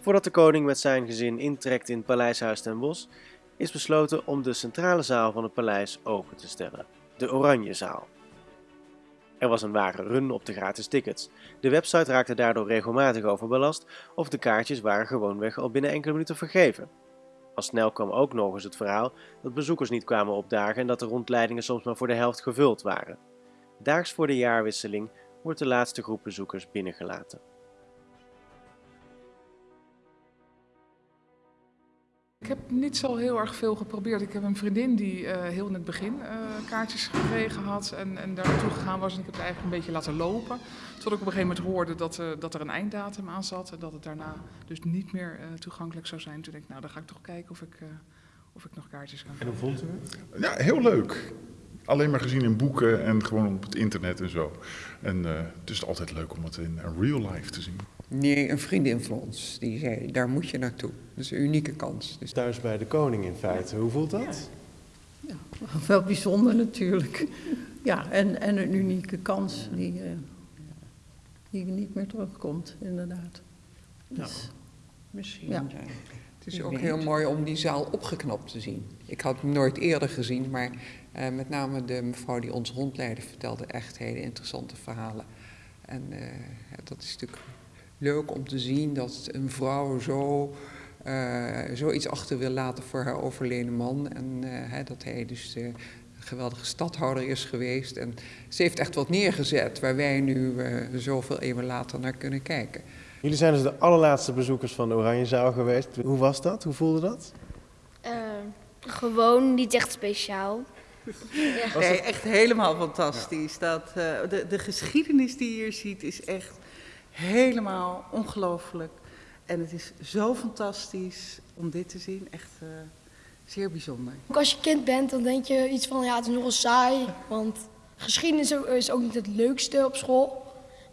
Voordat de koning met zijn gezin intrekt in het Paleishuis ten Bosch, is besloten om de centrale zaal van het paleis open te stellen, de Oranjezaal. Er was een ware run op de gratis tickets. De website raakte daardoor regelmatig overbelast of de kaartjes waren gewoonweg al binnen enkele minuten vergeven. Al snel kwam ook nog eens het verhaal dat bezoekers niet kwamen opdagen en dat de rondleidingen soms maar voor de helft gevuld waren. Daags voor de jaarwisseling wordt de laatste groep bezoekers binnengelaten. Ik heb niet zo heel erg veel geprobeerd. Ik heb een vriendin die uh, heel in het begin uh, kaartjes gekregen had en, en daar naartoe gegaan was. En ik heb het eigenlijk een beetje laten lopen. Tot ik op een gegeven moment hoorde dat, uh, dat er een einddatum aan zat. En dat het daarna dus niet meer toegankelijk zou zijn. Toen denk ik, nou dan ga ik toch kijken of ik, of ik nog kaartjes kan En hoe vond u het? Ja, heel leuk. Alleen maar gezien in boeken en gewoon op het internet en zo. En het is altijd leuk om het in real life te zien. Nee, een vriendin van ons. Die zei, daar moet je naartoe. Dat is een unieke kans. Dus... Thuis bij de koning in feite. Hoe voelt dat? Ja, wel bijzonder natuurlijk. Ja, en, en een unieke kans die, uh, die niet meer terugkomt, inderdaad. Dus, nou, misschien. Ja. Het is ook heel mooi om die zaal opgeknapt te zien. Ik had hem nooit eerder gezien, maar uh, met name de mevrouw die ons rondleidde vertelde echt hele interessante verhalen. En uh, dat is natuurlijk leuk om te zien dat een vrouw zo, uh, zoiets achter wil laten voor haar overleden man. En dat hij dus de geweldige stadhouder is geweest. En ze heeft echt wat neergezet waar wij nu zoveel eeuwen later naar kunnen kijken. Jullie zijn dus de allerlaatste bezoekers van de Oranjezaal geweest. Hoe was dat? Hoe voelde dat? gewoon niet echt speciaal. Ja. Nee, echt helemaal fantastisch. Ja. Dat, de, de geschiedenis die je hier ziet is echt helemaal ongelooflijk. En het is zo fantastisch om dit te zien. Echt uh, zeer bijzonder. Ook als je kind bent, dan denk je iets van ja, het is nogal saai. Want geschiedenis is ook niet het leukste op school.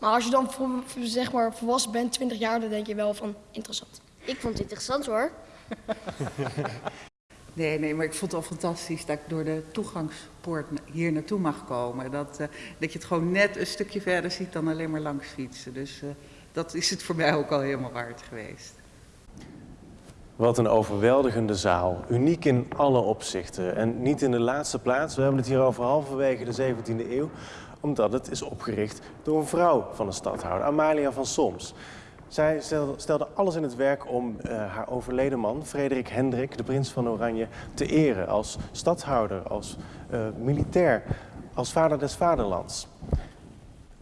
Maar als je dan zeg maar volwassen bent, 20 jaar, dan denk je wel van interessant. Ik vond het interessant hoor. Nee, nee, maar ik vond het al fantastisch dat ik door de toegangspoort hier naartoe mag komen. Dat, uh, dat je het gewoon net een stukje verder ziet dan alleen maar langs fietsen. Dus uh, dat is het voor mij ook al helemaal waard geweest. Wat een overweldigende zaal. Uniek in alle opzichten. En niet in de laatste plaats, we hebben het hier over halverwege de 17e eeuw, omdat het is opgericht door een vrouw van de stadhouder, Amalia van Soms. Zij stelde alles in het werk om uh, haar overleden man, Frederik Hendrik, de prins van Oranje, te eren als stadhouder, als uh, militair, als vader des vaderlands.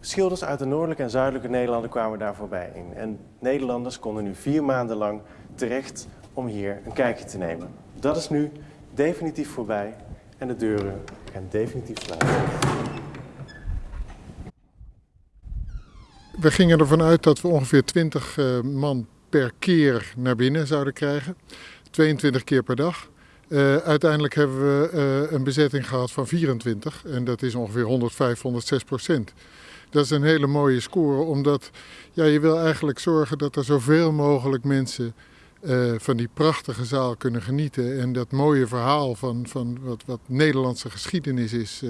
Schilders uit de noordelijke en zuidelijke Nederlanden kwamen daar voorbij in. En Nederlanders konden nu vier maanden lang terecht om hier een kijkje te nemen. Dat is nu definitief voorbij en de deuren gaan definitief sluiten. We gingen ervan uit dat we ongeveer 20 uh, man per keer naar binnen zouden krijgen. 22 keer per dag. Uh, uiteindelijk hebben we uh, een bezetting gehad van 24 en dat is ongeveer 105, 106 procent. Dat is een hele mooie score, omdat ja, je wil eigenlijk zorgen dat er zoveel mogelijk mensen van die prachtige zaal kunnen genieten. En dat mooie verhaal van, van wat, wat Nederlandse geschiedenis is,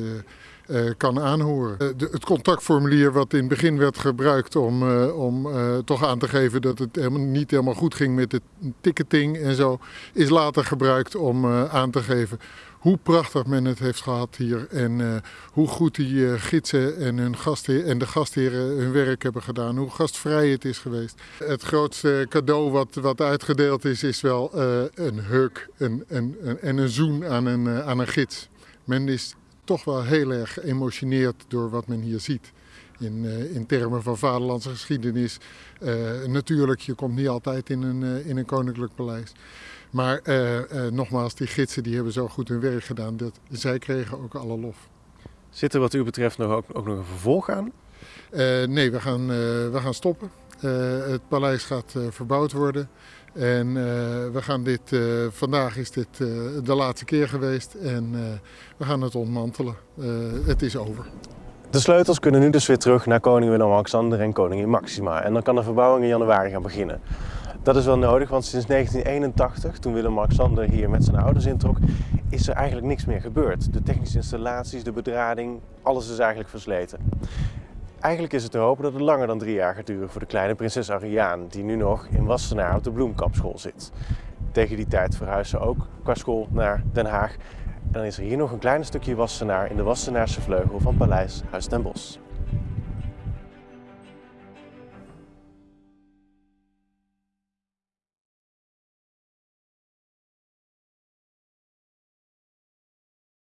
kan aanhoren. De, het contactformulier wat in het begin werd gebruikt om, om toch aan te geven dat het helemaal, niet helemaal goed ging met de ticketing en zo, is later gebruikt om aan te geven hoe prachtig men het heeft gehad hier en hoe goed die gidsen en, hun gastheer, en de gastheren hun werk hebben gedaan, hoe gastvrij het is geweest. Het grootste cadeau wat, wat uitgedeeld is, is wel een huk een, een, een, en een zoen aan een, aan een gids. Men is toch wel heel erg geëmotioneerd door wat men hier ziet. In, in termen van vaderlandse geschiedenis. natuurlijk, je komt niet altijd in een, in een koninklijk paleis. Maar uh, nogmaals, die gidsen die hebben zo goed hun werk gedaan dat zij kregen ook alle lof. Zit er wat u betreft nog ook, ook nog een vervolg aan? Nee, we gaan, we gaan stoppen. het paleis gaat verbouwd worden. En we gaan dit, vandaag is dit de laatste keer geweest en we gaan het ontmantelen. het is over. De sleutels kunnen nu dus weer terug naar koning Willem-Alexander en koningin Maxima. En dan kan de verbouwing in januari gaan beginnen. Dat is wel nodig, want sinds 1981, toen Willem-Alexander hier met zijn ouders introk, is er eigenlijk niks meer gebeurd. De technische installaties, de bedrading, alles is eigenlijk versleten. Eigenlijk is het te hopen dat het langer dan drie jaar gaat duren voor de kleine prinses Ariaan, die nu nog in Wassenaar op de bloemkapschool zit. Tegen die tijd verhuizen ze ook qua school naar Den Haag. En dan is er hier nog een klein stukje Wassenaar in de Wassenaarse vleugel van Paleis Huis ten Bosch.